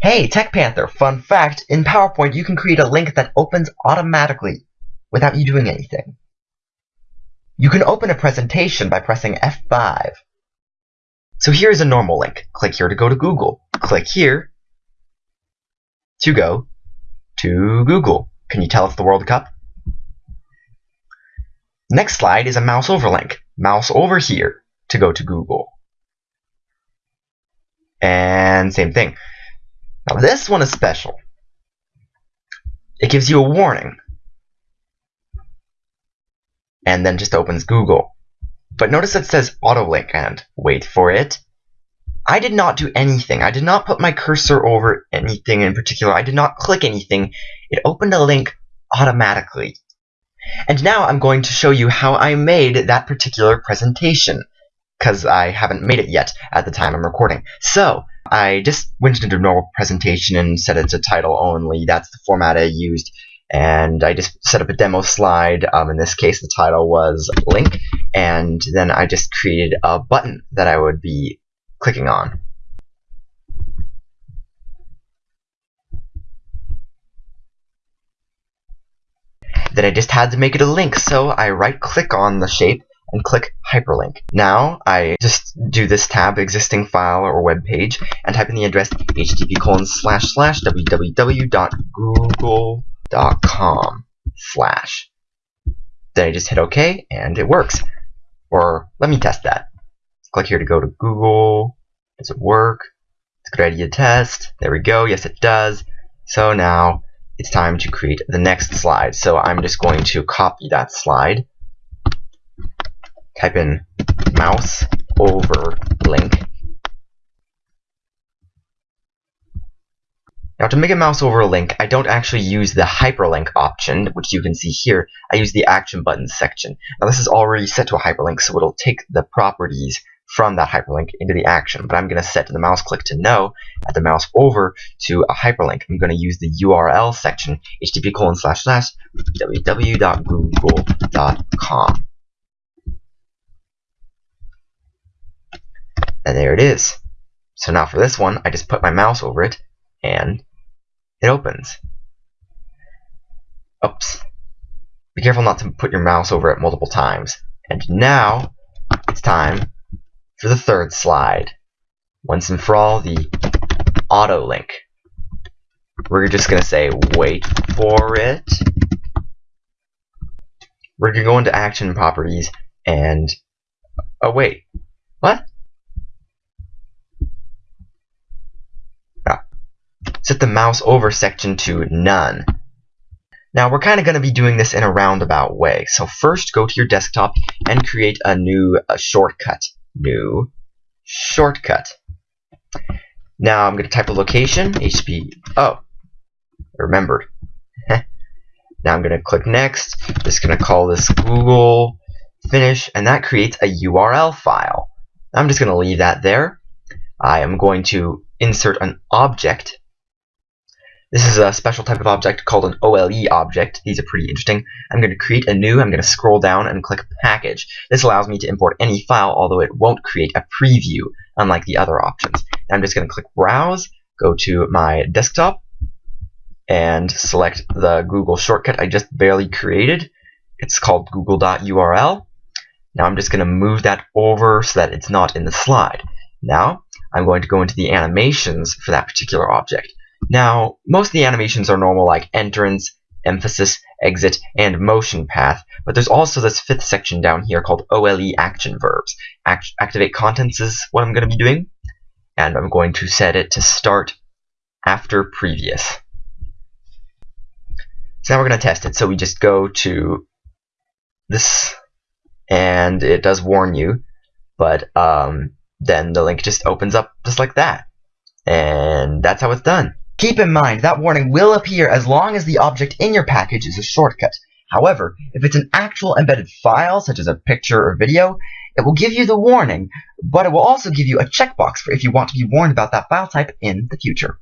Hey, Tech Panther, fun fact, in PowerPoint you can create a link that opens automatically without you doing anything. You can open a presentation by pressing F5. So here's a normal link. Click here to go to Google. Click here to go to Google. Can you tell it's the World Cup? Next slide is a mouse over link. Mouse over here to go to Google. And same thing. Now this one is special. It gives you a warning. And then just opens Google. But notice it says autolink and wait for it. I did not do anything. I did not put my cursor over anything in particular. I did not click anything. It opened a link automatically. And now I'm going to show you how I made that particular presentation because I haven't made it yet at the time I'm recording. So, I just went into normal presentation and set it to title only. That's the format I used. And I just set up a demo slide. Um, in this case, the title was link. And then I just created a button that I would be clicking on. Then I just had to make it a link, so I right click on the shape and click hyperlink. Now I just do this tab existing file or web page and type in the address http colon slash slash www.google.com slash. Then I just hit OK and it works. Or let me test that. Click here to go to Google. Does it work? It's a good idea to test. There we go. Yes, it does. So now it's time to create the next slide. So I'm just going to copy that slide type in mouse over link. Now to make a mouse over link, I don't actually use the hyperlink option, which you can see here. I use the action buttons section. Now this is already set to a hyperlink, so it'll take the properties from that hyperlink into the action. But I'm going to set the mouse click to no, add the mouse over to a hyperlink. I'm going to use the URL section, http colon slash slash www.google.com. there it is. So now for this one, I just put my mouse over it, and it opens. Oops. Be careful not to put your mouse over it multiple times. And now, it's time for the third slide. Once and for all, the auto link. We're just going to say, wait for it. We're going to go into action properties, and, oh wait, what? Set the mouse over section to none. Now we're kind of going to be doing this in a roundabout way. So first go to your desktop and create a new a shortcut. New shortcut. Now I'm going to type a location, HP, oh, remembered. now I'm going to click next, just going to call this Google, finish, and that creates a URL file. I'm just going to leave that there. I am going to insert an object this is a special type of object called an OLE object. These are pretty interesting. I'm going to create a new, I'm going to scroll down and click package. This allows me to import any file, although it won't create a preview, unlike the other options. I'm just going to click browse, go to my desktop, and select the Google shortcut I just barely created. It's called google.url. Now I'm just going to move that over so that it's not in the slide. Now I'm going to go into the animations for that particular object. Now, most of the animations are normal like entrance, emphasis, exit, and motion path, but there's also this fifth section down here called OLE action verbs. Act activate contents is what I'm going to be doing, and I'm going to set it to start after previous. So now we're going to test it. So we just go to this, and it does warn you, but um, then the link just opens up just like that. And that's how it's done. Keep in mind, that warning will appear as long as the object in your package is a shortcut. However, if it's an actual embedded file, such as a picture or video, it will give you the warning, but it will also give you a checkbox for if you want to be warned about that file type in the future.